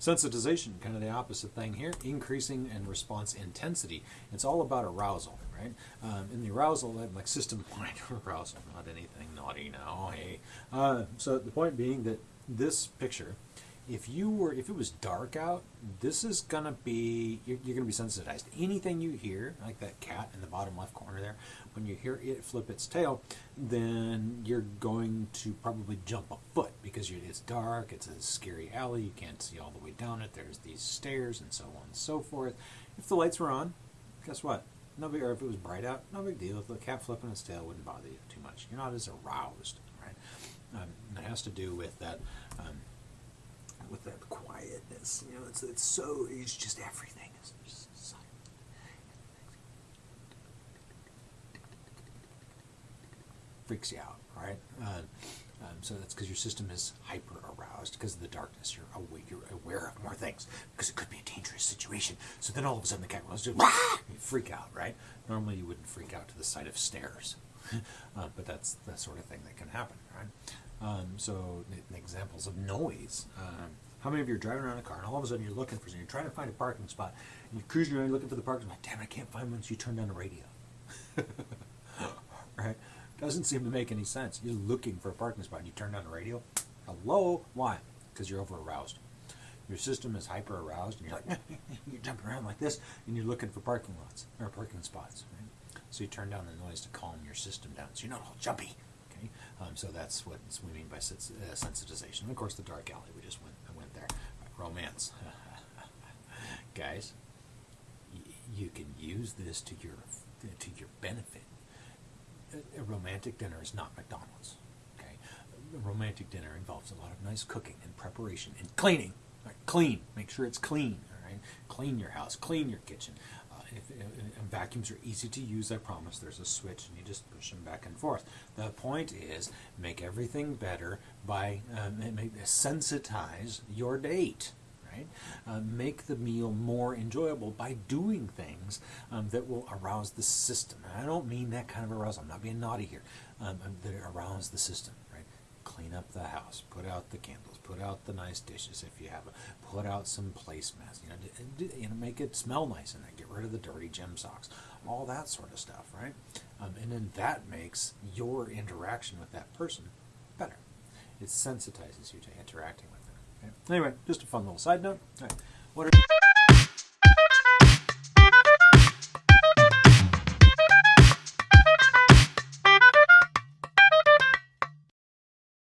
Sensitization, kind of the opposite thing here, increasing and response intensity. It's all about arousal, right? Um, in the arousal, like system-wide arousal, not anything naughty now, hey. Uh, so the point being that this picture if you were if it was dark out this is gonna be you're, you're, gonna be sensitized. Anything you hear like that cat in the bottom left corner there when you hear it flip its tail then you're going to probably jump a foot because it's dark it's a scary alley you can't see all the way down it there's these stairs and so on and so forth. If the lights were on guess what? No big or if it was bright out no big deal. If the cat flipping its tail wouldn't bother you too much. You're not as aroused right? Um, it has to do with that um, with that quietness. You know, it's it's so it's just everything is just silent. Freaks you out, right? Uh, um, so that's because your system is hyper aroused because of the darkness. You're aware, you're aware of more things because it could be a dangerous situation. So then all of a sudden the cat goes, you freak out, right? Normally you wouldn't freak out to the sight of stairs, uh, but that's the sort of thing that can happen, right? Um, so examples of noise. Um, how many of you are driving around a car and all of a sudden you're looking for something, you're trying to find a parking spot, and you're cruising around looking for the parking spot, damn I can't find one, so you turn down the radio. right? Doesn't seem to make any sense. You're looking for a parking spot and you turn down the radio. Hello? Why? Because you're over aroused. Your system is hyper aroused and you're like, you're jumping around like this and you're looking for parking lots or parking spots. Right? So you turn down the noise to calm your system down so you're not all jumpy. Um, so that's what we mean by uh, sensitization. And of course, the dark alley we just went, went there. Romance. Guys, you can use this to your to your benefit. A, a romantic dinner is not McDonald's. Okay, a romantic dinner involves a lot of nice cooking and preparation and cleaning. Right? Clean. Make sure it's clean. All right. Clean your house. Clean your kitchen. Vacuums are easy to use, I promise. There's a switch and you just push them back and forth. The point is make everything better by make, sensitize your date. Right? Uh, make the meal more enjoyable by doing things um, that will arouse the system. And I don't mean that kind of arousal. I'm not being naughty here. Um, that arouse the system right? clean up the house, put out the candles, put out the nice dishes if you have them. put out some placemats, you know, you know, make it smell nice in then get rid of the dirty gym socks, all that sort of stuff, right? Um, and then that makes your interaction with that person better. It sensitizes you to interacting with them. Okay? Anyway, just a fun little side note. What are